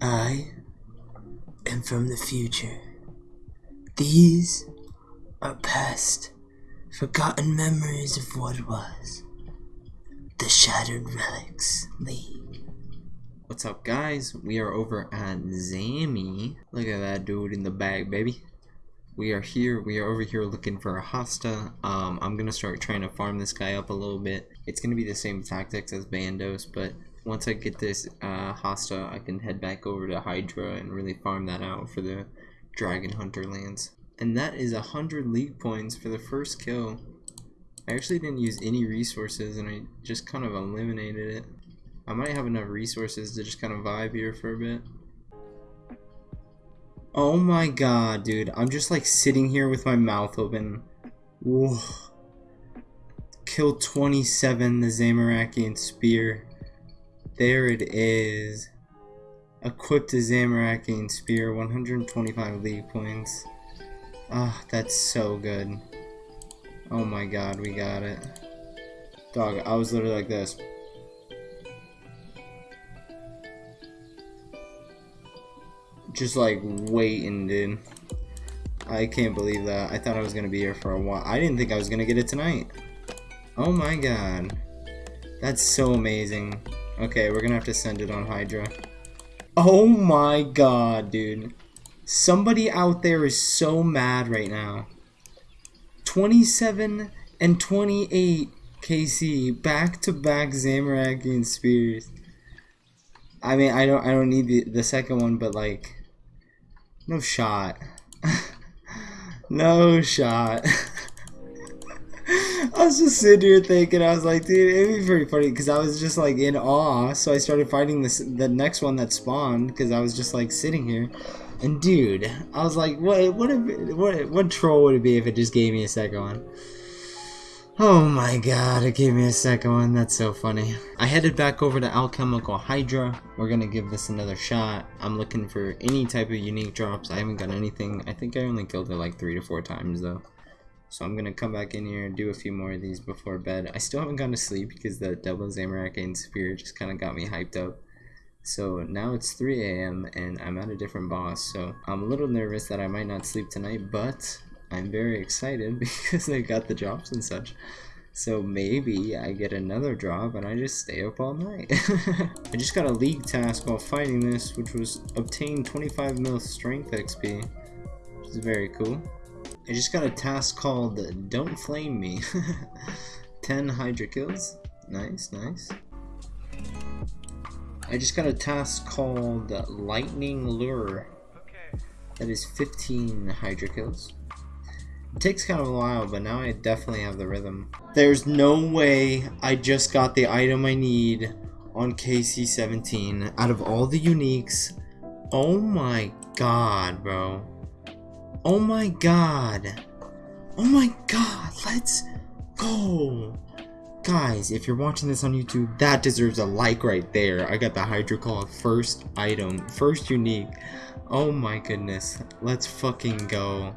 I am from the future. These are past, forgotten memories of what was. The Shattered Relics League. What's up guys? We are over at Zammy. Look at that dude in the bag, baby. We are here, we are over here looking for a Hasta. Um, I'm gonna start trying to farm this guy up a little bit. It's gonna be the same tactics as Bandos, but once I get this uh, Hasta, I can head back over to Hydra and really farm that out for the Dragon Hunter Lance. And that is a hundred league points for the first kill. I actually didn't use any resources and I just kind of eliminated it. I might have enough resources to just kind of vibe here for a bit. Oh my god, dude. I'm just like sitting here with my mouth open. Whoa. Kill 27, the Zamorakian Spear. There it is. Equipped a Zamorakian Spear, 125 league points. Ah, that's so good. Oh my god, we got it. Dog, I was literally like this. Just like waiting, dude. I can't believe that. I thought I was gonna be here for a while. I didn't think I was gonna get it tonight. Oh my god. That's so amazing. Okay, we're gonna have to send it on Hydra. Oh my god, dude. Somebody out there is so mad right now. 27 and 28 KC back-to-back -back and Spears. I mean, I don't I don't need the, the second one, but like no shot. no shot. I was just sitting here thinking, I was like, dude, it'd be pretty funny because I was just like in awe. So I started fighting this the next one that spawned because I was just like sitting here. And dude, I was like, what what if, what what troll would it be if it just gave me a second one? Oh my god, it gave me a second one. That's so funny. I headed back over to Alchemical Hydra. We're gonna give this another shot. I'm looking for any type of unique drops. I haven't got anything. I think I only killed it like three to four times though. So I'm gonna come back in here and do a few more of these before bed. I still haven't gone to sleep because the double Zamorak Spear just kind of got me hyped up. So now it's 3 a.m. and I'm at a different boss, so I'm a little nervous that I might not sleep tonight, but I'm very excited because I got the drops and such. So maybe I get another drop and I just stay up all night. I just got a league task while fighting this, which was obtain 25 mil strength XP, which is very cool. I just got a task called Don't Flame Me. 10 Hydra kills. Nice, nice. I just got a task called Lightning Lure. That is 15 Hydra kills. It takes kind of a while, but now I definitely have the rhythm. There's no way I just got the item I need on KC17 out of all the uniques. Oh my god, bro. Oh my god. Oh my god, let's go. Guys, if you're watching this on YouTube, that deserves a like right there. I got the Hydra Claw first item, first unique. Oh my goodness. Let's fucking go.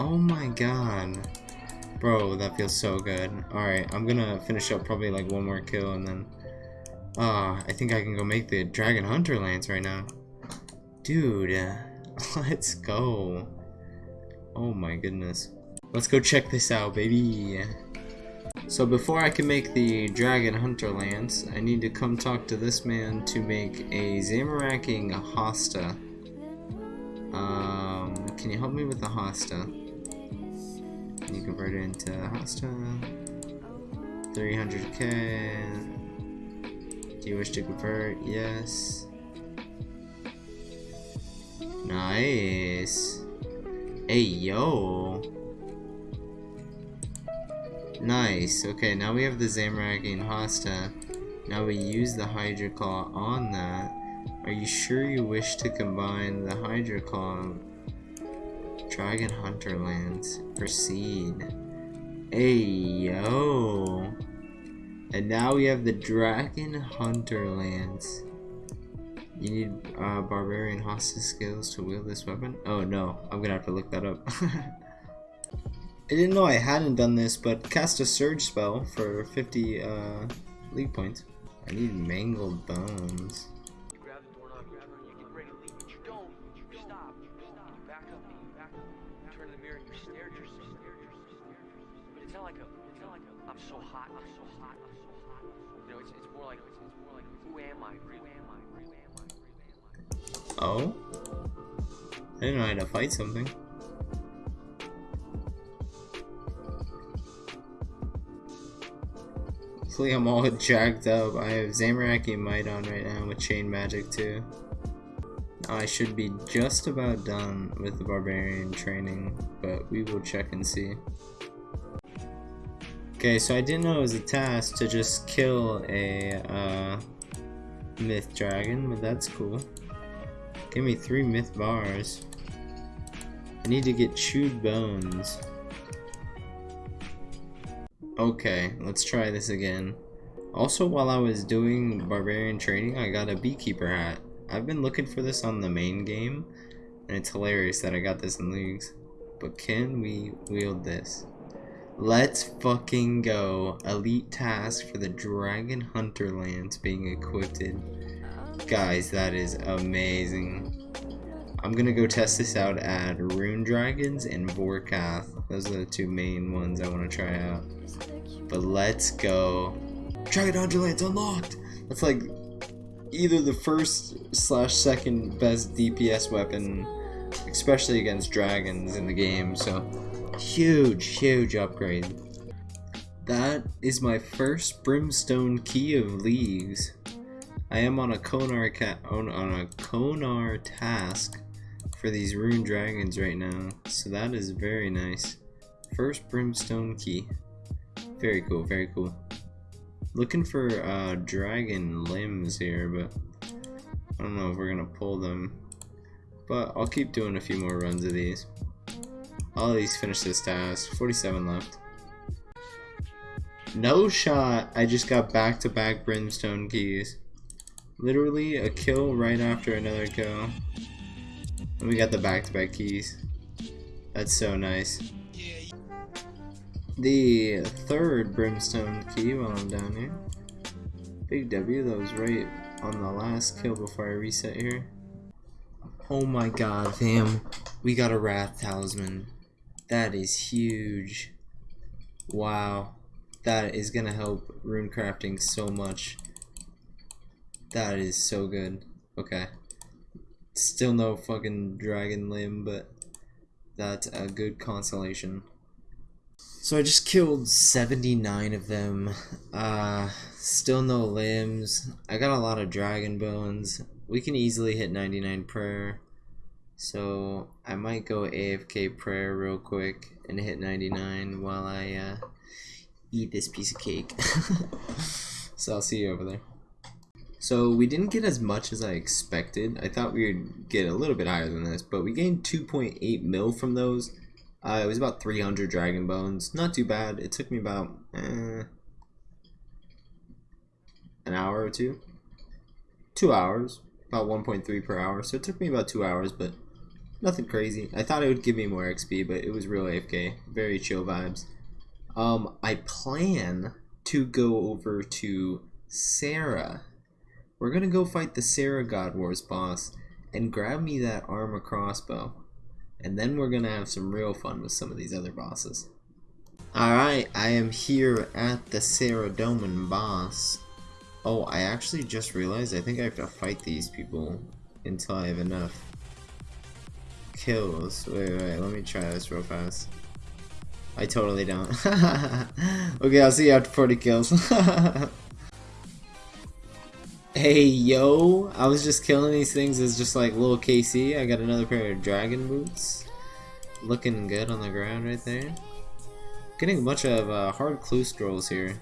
Oh my god. Bro, that feels so good. Alright, I'm gonna finish up probably like one more kill and then... Ah, uh, I think I can go make the Dragon Hunter Lance right now. Dude, let's go. Oh my goodness. Let's go check this out, baby. So before I can make the Dragon Hunter Lance, I need to come talk to this man to make a Zamorakian Hasta. Um, can you help me with the Hasta? Can you convert it into Hasta? 300k. Do you wish to convert? Yes. Nice. Hey, yo. Nice. Okay, now we have the Zamorakian Hasta. Now we use the Hydra Claw on that. Are you sure you wish to combine the Hydra Claw Dragon Hunter Lance? Proceed. Hey, yo. And now we have the Dragon Hunter Lance. You need uh, Barbarian Hasta skills to wield this weapon? Oh no, I'm gonna have to look that up. I didn't know I hadn't done this, but cast a surge spell for 50 uh, league points. I need mangled bones. Hot. I'm so hot. I'm so hot. You know, it's, it's more like it's, more like who am I? Who am I? Who am I? I? Oh? I didn't know how to fight something. Hopefully I'm all jacked up. I have Zamorak Might on right now with Chain Magic too. I should be just about done with the Barbarian training, but we will check and see. Okay, so I didn't know it was a task to just kill a uh, Myth Dragon, but that's cool. Give me three Myth Bars. I need to get Chewed Bones. Okay, let's try this again. Also, while I was doing Barbarian training, I got a Beekeeper hat. I've been looking for this on the main game, and it's hilarious that I got this in Leagues. But can we wield this? Let's fucking go. Elite task for the Dragon Hunter Lance being equipped. Guys, that is amazing. I'm gonna go test this out at Rune Dragons and Vorkath. Those are the two main ones I want to try out. But let's go. Dragon Hunter Lance unlocked! That's like either the first slash second best DPS weapon, especially against dragons in the game, so huge, huge upgrade. That is my first Brimstone Key of Leagues. I am on a Konar on, on a Konar task for these rune dragons right now, so that is very nice. First Brimstone Key. Very cool, very cool. Looking for uh, dragon limbs here, but I don't know if we're gonna pull them. But I'll keep doing a few more runs of these. I'll at least finish this task. 47 left. No shot. I just got back-to-back -back brimstone keys. Literally a kill right after another kill. And we got the back-to-back -back keys. That's so nice. The third brimstone key while I'm down here. Big W, that was right on the last kill before I reset here. Oh my god, fam. We got a Wrath Talisman. That is huge. Wow. That is gonna help rune crafting so much. That is so good. Okay. Still no fucking dragon limb, but that's a good consolation. So I just killed 79 of them. Uh, still no limbs. I got a lot of dragon bones. We can easily hit 99 prayer. So I might go AFK prayer real quick and hit 99 while I uh, eat this piece of cake. so I'll see you over there. So we didn't get as much as I expected. I thought we would get a little bit higher than this, but we gained 2.8 mil from those uh, it was about 300 dragon bones. Not too bad. It took me about eh, an hour or two. Two hours. About 1.3 per hour. So it took me about two hours, but nothing crazy. I thought it would give me more XP, but it was real AFK. Very chill vibes. Um, I plan to go over to Sarah. We're gonna go fight the Sarah God Wars boss and grab me that armor crossbow. And then we're gonna have some real fun with some of these other bosses. Alright, I am here at the Saradomin boss. Oh, I actually just realized I think I have to fight these people until I have enough kills. Wait, wait, let me try this real fast. I totally don't. okay, I'll see you after 40 kills. hey, yo! I was just killing these things as just like little KC. I got another pair of dragon boots. Looking good on the ground right there. Getting a bunch of uh, hard clue scrolls here.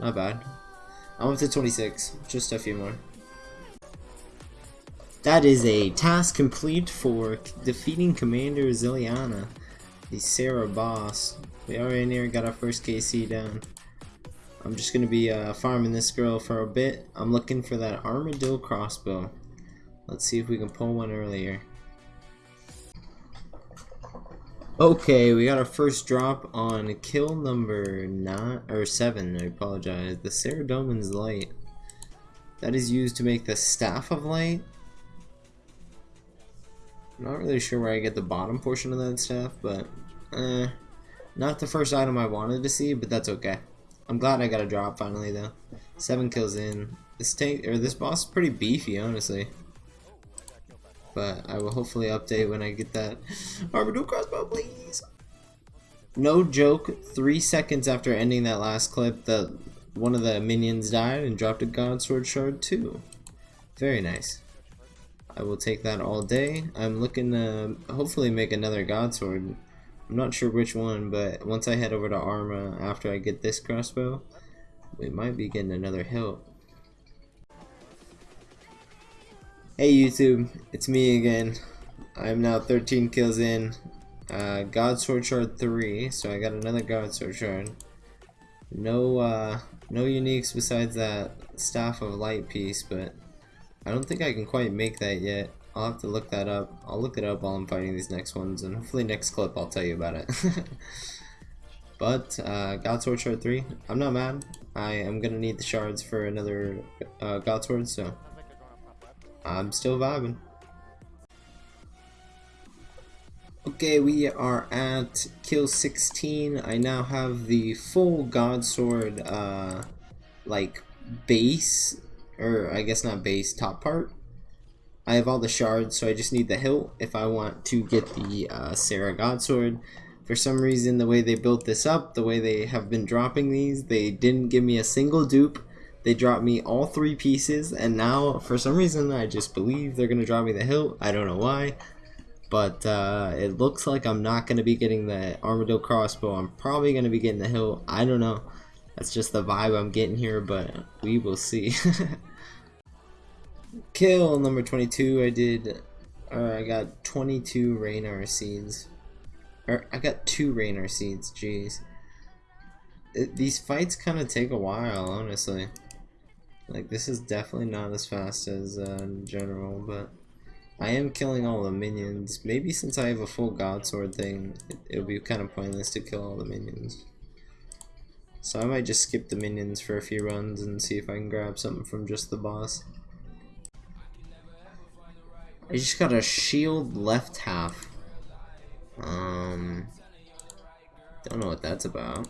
Not bad. I'm up to 26. Just a few more. That is a task complete for defeating Commander Zilyana, the Sarah boss. We already near got our first KC down. I'm just gonna be uh, farming this girl for a bit. I'm looking for that Armadyl crossbow. Let's see if we can pull one earlier. Okay, we got our first drop on kill number nine or seven. I apologize. The Saradomin's light. That is used to make the staff of light. I'm not really sure where I get the bottom portion of that staff, but eh, not the first item I wanted to see, but that's okay. I'm glad I got a drop finally though. Seven kills in. This tank or this boss is pretty beefy, honestly but I will hopefully update when I get that Armadyl crossbow, please. No joke, three seconds after ending that last clip, the one of the minions died and dropped a God Sword Shard too. Very nice. I will take that all day. I'm looking to hopefully make another God Sword. I'm not sure which one, but once I head over to Arma after I get this crossbow, we might be getting another hilt. Hey YouTube, it's me again. I'm now 13 kills in. Uh, God Sword Shard 3, so I got another God Sword Shard. No, uh, no uniques besides that Staff of Light piece, but I don't think I can quite make that yet. I'll have to look that up. I'll look it up while I'm fighting these next ones, and hopefully next clip I'll tell you about it. but, uh, God Sword Shard 3, I'm not mad. I am gonna need the shards for another uh, God Sword, so I'm still vibing. Okay, we are at kill 16. I now have the full God Sword, uh, like, base, or I guess not base, top part. I have all the shards, so I just need the hilt if I want to get the uh, Sarah God Sword. For some reason, the way they built this up, the way they have been dropping these, they didn't give me a single dupe they dropped me all three pieces, and now, for some reason, I just believe they're going to drop me the hilt. I don't know why. But uh, it looks like I'm not going to be getting the Armadyl crossbow. I'm probably going to be getting the hilt. I don't know. That's just the vibe I'm getting here, but we will see. Kill number 22, I did, uh, I got 22 Ranarr seeds. Or, I got two Ranarr seeds, jeez. It, these fights kind of take a while, honestly. Like, this is definitely not as fast as uh, general, but I am killing all the minions. Maybe since I have a full God Sword thing, it, will be kind of pointless to kill all the minions. So I might just skip the minions for a few runs and see if I can grab something from just the boss. I just got a shield left half. Um, don't know what that's about.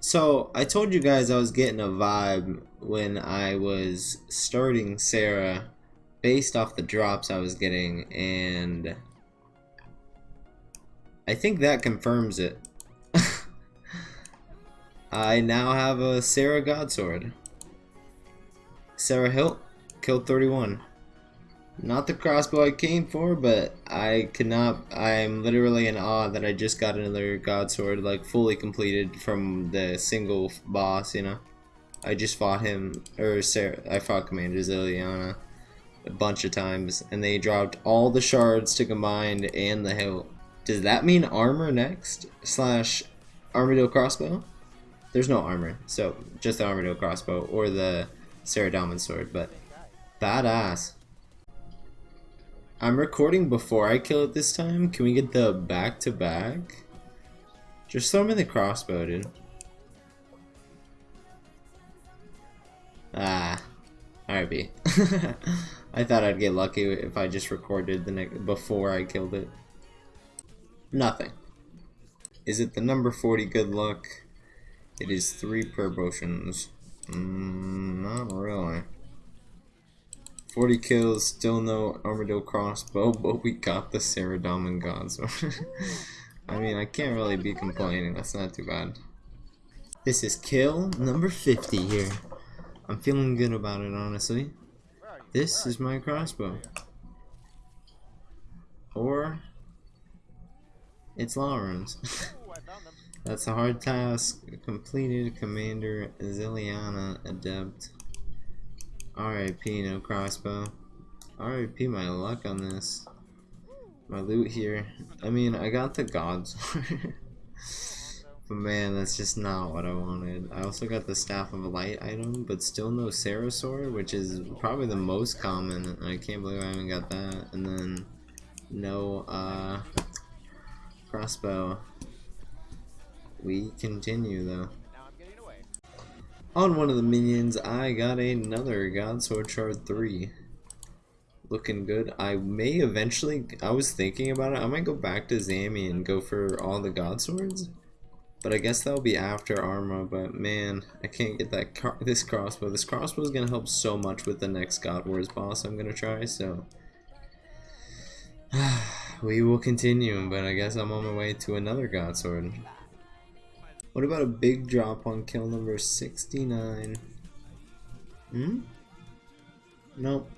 So I told you guys I was getting a vibe when I was starting Sarah based off the drops I was getting and I think that confirms it. I now have a Sarah Godsword. Sarah Hilt, killed 31. Not the crossbow I came for, but I cannot. I'm literally in awe that I just got another Godsword, like fully completed from the single boss. You know, I just fought him, or Sarah. I fought Commander Zilyana a bunch of times, and they dropped all the shards to combine and the hilt. Does that mean armor next slash Armadyl crossbow? There's no armor, so just the Armadyl crossbow or the Saradomin sword, but badass. I'm recording before I kill it this time. Can we get the back to back? Just throw him in the crossbow, dude. Ah. Alright, I thought I'd get lucky if I just recorded the before I killed it. Nothing. Is it the number 40 good luck? It is three promotions. Mm, not really. 40 kills, still no Armadyl crossbow, but we got the Saradomin Gods. I mean, I can't really be complaining, that's not too bad. This is kill number 50 here. I'm feeling good about it, honestly. This is my crossbow. Or, it's Lauren's. That's a hard task. Completed Commander Zilyana Adept. RIP, no crossbow. RIP my luck on this. My loot here. I mean, I got the gods. but man, that's just not what I wanted. I also got the Staff of Light item, but still no Sword, which is probably the most common. I can't believe I haven't got that. And then no uh, crossbow. We continue though. On one of the minions, I got another God Sword Shard 3. Looking good. I may eventually, I was thinking about it, I might go back to Zammy and go for all the God Swords. But I guess that'll be after Arma, but man, I can't get that car this crossbow. This crossbow is going to help so much with the next God Wars boss I'm going to try, so... we will continue, but I guess I'm on my way to another God Sword. What about a big drop on kill number 69? Hmm? Nope.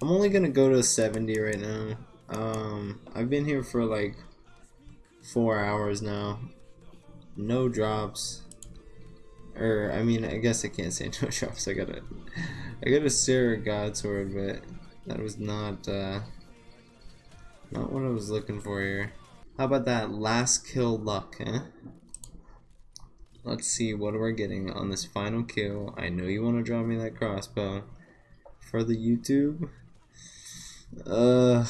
I'm only gonna go to 70 right now. Um, I've been here for like four hours now. No drops. Or, I mean, I guess I can't say no drops. I got a, I got a Sarah God Sword, but that was not, uh, not what I was looking for here. How about that last kill luck, huh? Let's see what we're getting on this final kill. I know you want to draw me that crossbow for the YouTube. Uh,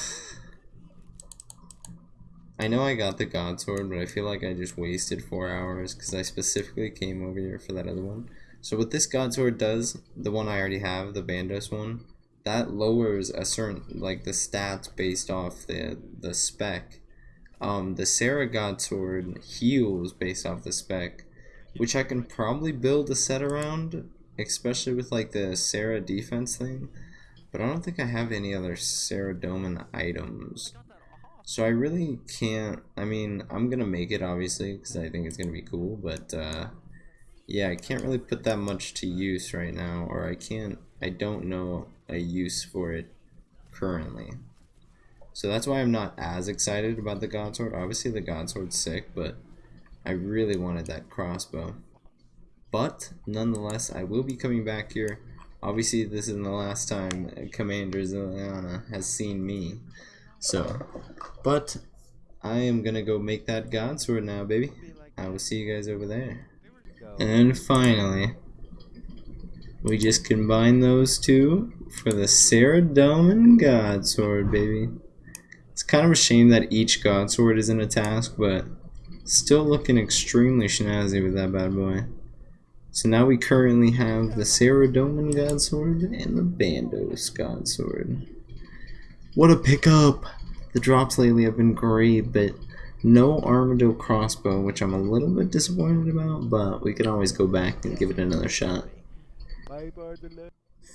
I know I got the God Sword, but I feel like I just wasted four hours because I specifically came over here for that other one. So what this God Sword does, the one I already have, the Bandos one, that lowers a certain, like the stats based off the, the spec. Um, the Sarah God Sword heals based off the spec which I can probably build a set around, especially with like the Sarah defense thing. But I don't think I have any other Saradomin items. So I really can't, I mean, I'm going to make it obviously because I think it's going to be cool, but uh, yeah, I can't really put that much to use right now, or I can't, I don't know a use for it currently. So that's why I'm not as excited about the God Sword. Obviously the God Sword's sick, but I really wanted that crossbow. But, nonetheless, I will be coming back here. Obviously, this isn't the last time Commander Zilyana has seen me. So, but, I am going to go make that God Sword now, baby. I will see you guys over there. And finally, we just combine those two for the Saradomin God Sword, baby. It's kind of a shame that each God Sword isn't a task, but Still looking extremely snazzy with that bad boy. So now we currently have the Saradomin God Sword and the Bandos God Sword. What a pickup! The drops lately have been great, but no Armadyl crossbow, which I'm a little bit disappointed about, but we can always go back and give it another shot.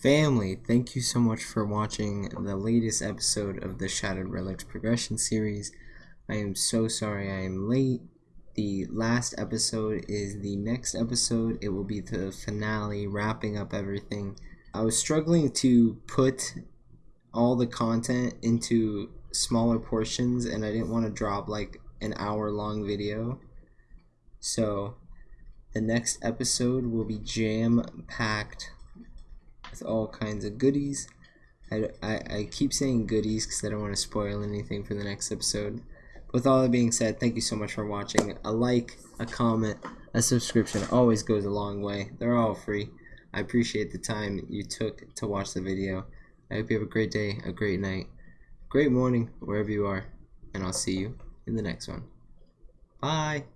Family, thank you so much for watching the latest episode of the Shattered Relics Progression Series. I am so sorry I am late the last episode is the next episode. It will be the finale, wrapping up everything. I was struggling to put all the content into smaller portions, and I didn't want to drop like an hour long video. So, the next episode will be jam packed with all kinds of goodies. I, I, I keep saying goodies because I don't want to spoil anything for the next episode with all that being said, thank you so much for watching. A like, a comment, a subscription always goes a long way. They're all free. I appreciate the time you took to watch the video. I hope you have a great day, a great night, great morning, wherever you are, and I'll see you in the next one. Bye!